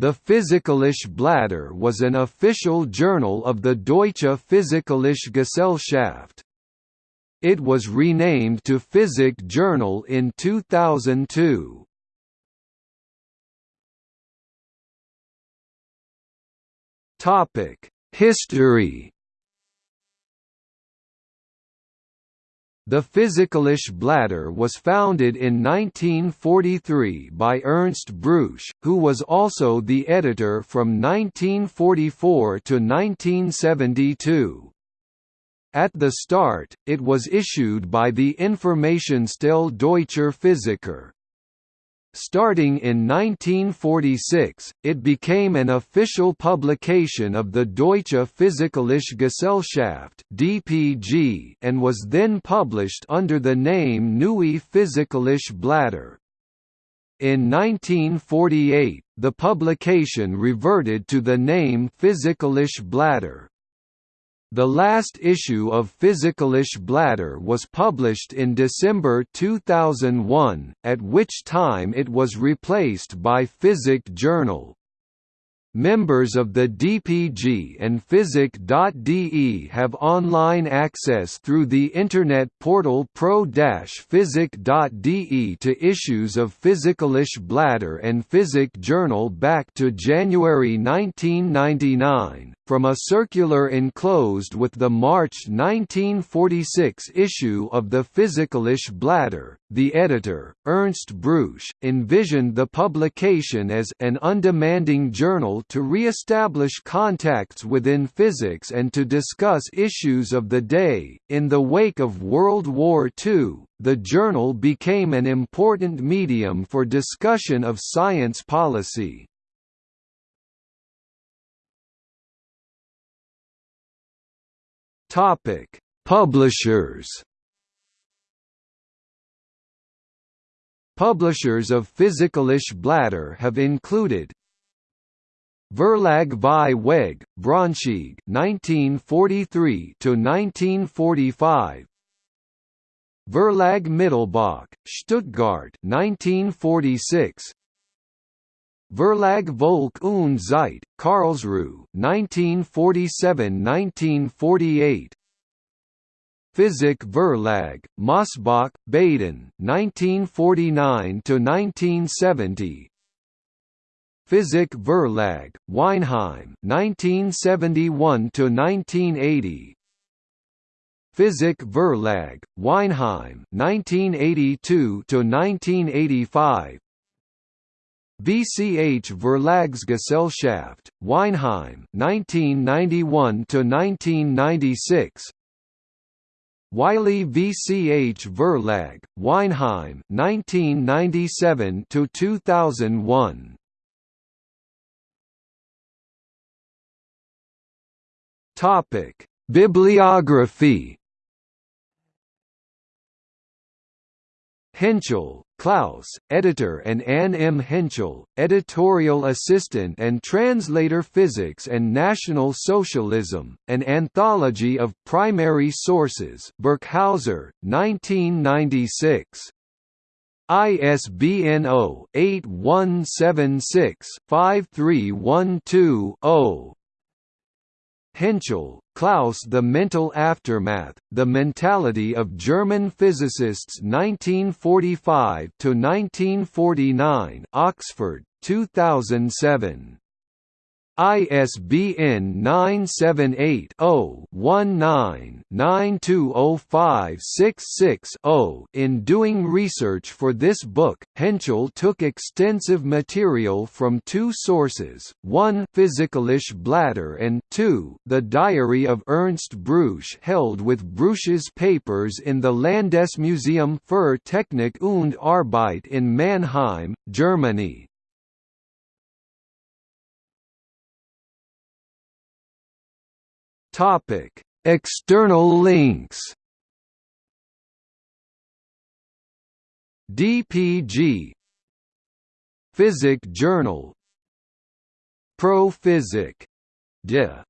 The Physikalische Blätter was an official journal of the Deutsche Physikalische Gesellschaft. It was renamed to Physik Journal in 2002. History The Physikalische Blätter was founded in 1943 by Ernst Brüche, who was also the editor from 1944 to 1972. At the start, it was issued by the Informationsstelle Deutscher Physiker. Starting in 1946, it became an official publication of the Deutsche Physikalische Gesellschaft (DPG) and was then published under the name Neue Physikalische Blätter. In 1948, the publication reverted to the name Physikalische Blätter. The last issue of Physikalische Blätter was published in December 2001, at which time it was replaced by Physik Journal. Members of the DPG and Physic.de have online access through the Internet portal pro-physik.de to issues of Physikalische Blätter and Physik Journal back to January 1999, from a circular enclosed with the March 1946 issue of the Physikalische Blätter, the editor, Ernst Brüche, envisioned the publication as an undemanding journal to re-establish contacts within physics and to discuss issues of the day. In the wake of World War II, the journal became an important medium for discussion of science policy. Topic: Publishers. Publishers of Physikalische Blätter have included Verlag Vieweg, Braunschweig 1943 to 1945 Verlag Mittelbach, Stuttgart 1946 Verlag Volk und Zeit, Karlsruhe, 1947–1948 Physik Verlag, Mosbach, Baden, 1949–1970 Physik Verlag, Weinheim, 1971–1980 Physik Verlag, Weinheim, 1982–1985 VCH Verlagsgesellschaft, Weinheim 1991 to 1996 Wiley VCH Verlag, Weinheim 1997 to 2001 Topic Bibliography. Hentschel, Klaus, editor and Anne M. Hentschel, editorial assistant and translator Physics and National Socialism, an anthology of primary sources Birkhäuser, 1996. ISBN 0-8176-5312-0 Hentschel, Klaus The Mental Aftermath, The Mentality of German Physicists 1945–1949 Oxford, 2007 ISBN 978-0-19-920566-0 In doing research for this book, Hentschel took extensive material from two sources, one Physikalische Blätter and two the Diary of Ernst Brüche held with Brüche's papers in the Landesmuseum für Technik und Arbeit in Mannheim, Germany. Topic: External links. DPG Physik Journal Pro Physik. De